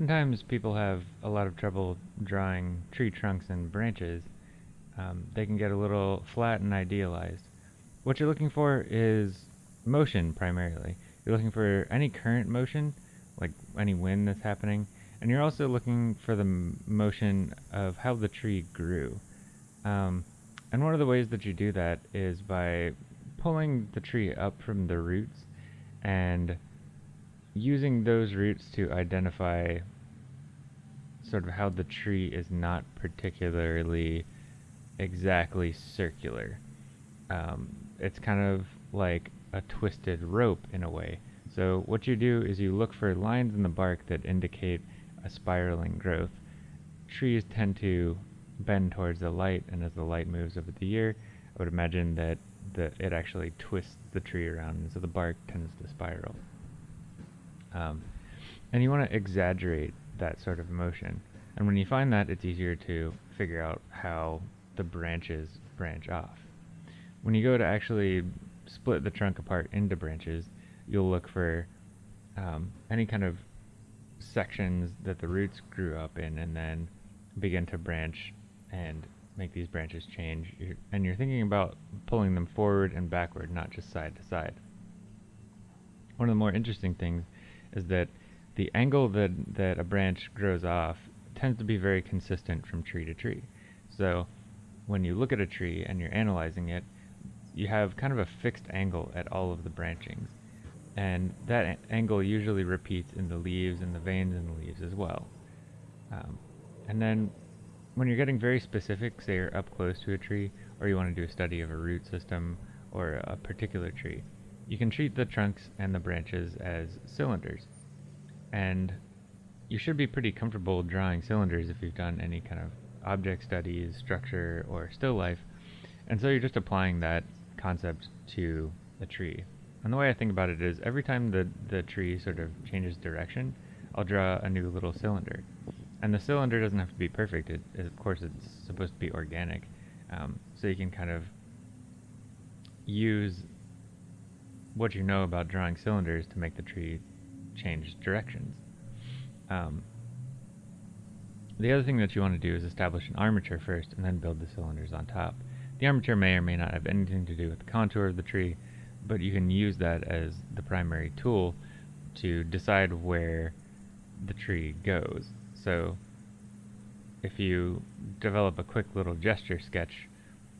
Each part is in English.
oftentimes people have a lot of trouble drawing tree trunks and branches. Um, they can get a little flat and idealized. What you're looking for is motion primarily. You're looking for any current motion, like any wind that's happening, and you're also looking for the motion of how the tree grew. Um, and one of the ways that you do that is by pulling the tree up from the roots and using those roots to identify sort of how the tree is not particularly exactly circular. Um, it's kind of like a twisted rope in a way. So what you do is you look for lines in the bark that indicate a spiraling growth. Trees tend to bend towards the light, and as the light moves over the year, I would imagine that the, it actually twists the tree around, and so the bark tends to spiral. Um, and you want to exaggerate that sort of motion. And when you find that, it's easier to figure out how the branches branch off. When you go to actually split the trunk apart into branches, you'll look for um, any kind of sections that the roots grew up in and then begin to branch and make these branches change. You're, and you're thinking about pulling them forward and backward, not just side to side. One of the more interesting things is that the angle that, that a branch grows off tends to be very consistent from tree to tree. So when you look at a tree and you're analyzing it, you have kind of a fixed angle at all of the branchings. And that angle usually repeats in the leaves and the veins in the leaves as well. Um, and then when you're getting very specific, say you're up close to a tree, or you want to do a study of a root system or a particular tree, you can treat the trunks and the branches as cylinders. And you should be pretty comfortable drawing cylinders if you've done any kind of object studies, structure, or still life. And so you're just applying that concept to a tree. And the way I think about it is every time the, the tree sort of changes direction, I'll draw a new little cylinder. And the cylinder doesn't have to be perfect. It, of course, it's supposed to be organic. Um, so you can kind of use what you know about drawing cylinders to make the tree change directions. Um, the other thing that you want to do is establish an armature first and then build the cylinders on top. The armature may or may not have anything to do with the contour of the tree, but you can use that as the primary tool to decide where the tree goes. So if you develop a quick little gesture sketch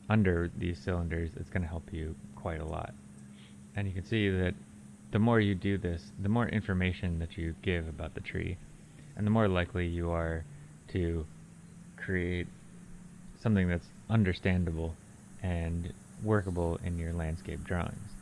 under these cylinders, it's going to help you quite a lot. And you can see that the more you do this, the more information that you give about the tree, and the more likely you are to create something that's understandable and workable in your landscape drawings.